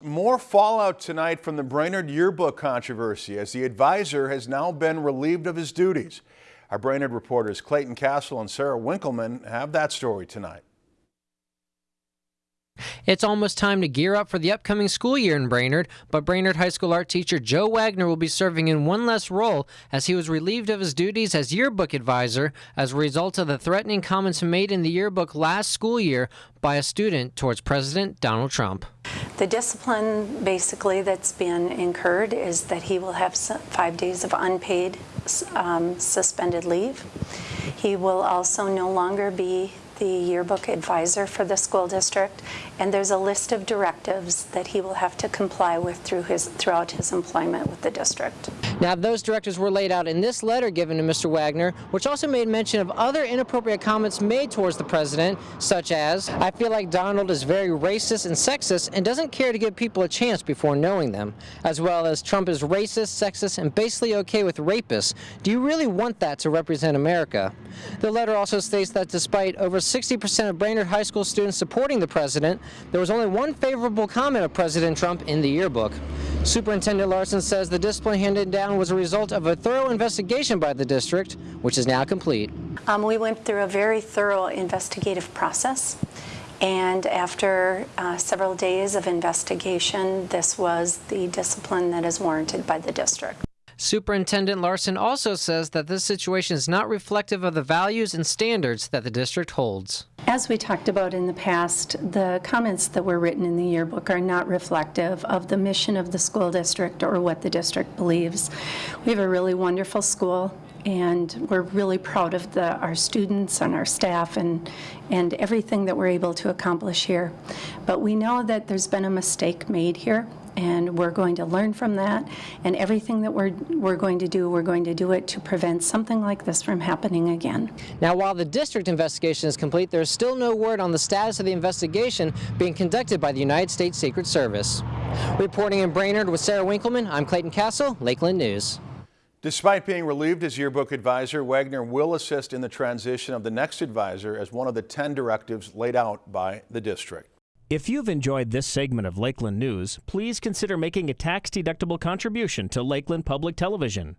More fallout tonight from the Brainerd yearbook controversy as the advisor has now been relieved of his duties. Our Brainerd reporters Clayton Castle and Sarah Winkleman have that story tonight. It's almost time to gear up for the upcoming school year in Brainerd, but Brainerd High School art teacher Joe Wagner will be serving in one less role as he was relieved of his duties as yearbook advisor as a result of the threatening comments made in the yearbook last school year by a student towards President Donald Trump. The discipline basically that's been incurred is that he will have five days of unpaid um, suspended leave. He will also no longer be the yearbook advisor for the school district, and there's a list of directives that he will have to comply with through his, throughout his employment with the district. Now, those directives were laid out in this letter given to Mr. Wagner, which also made mention of other inappropriate comments made towards the president, such as, I feel like Donald is very racist and sexist and doesn't care to give people a chance before knowing them, as well as Trump is racist, sexist, and basically okay with rapists. Do you really want that to represent America? The letter also states that despite over 60% of Brainerd High School students supporting the president, there was only one favorable comment of President Trump in the yearbook. Superintendent Larson says the discipline handed down was a result of a thorough investigation by the district, which is now complete. Um, we went through a very thorough investigative process. And after uh, several days of investigation, this was the discipline that is warranted by the district. Superintendent Larson also says that this situation is not reflective of the values and standards that the district holds. As we talked about in the past, the comments that were written in the yearbook are not reflective of the mission of the school district or what the district believes. We have a really wonderful school and we're really proud of the, our students and our staff and, and everything that we're able to accomplish here. But we know that there's been a mistake made here and we're going to learn from that. And everything that we're, we're going to do, we're going to do it to prevent something like this from happening again. Now, while the district investigation is complete, there's still no word on the status of the investigation being conducted by the United States Secret Service. Reporting in Brainerd with Sarah Winkleman, I'm Clayton Castle, Lakeland News. Despite being relieved as yearbook advisor, Wagner will assist in the transition of the next advisor as one of the 10 directives laid out by the district. If you've enjoyed this segment of Lakeland News, please consider making a tax-deductible contribution to Lakeland Public Television.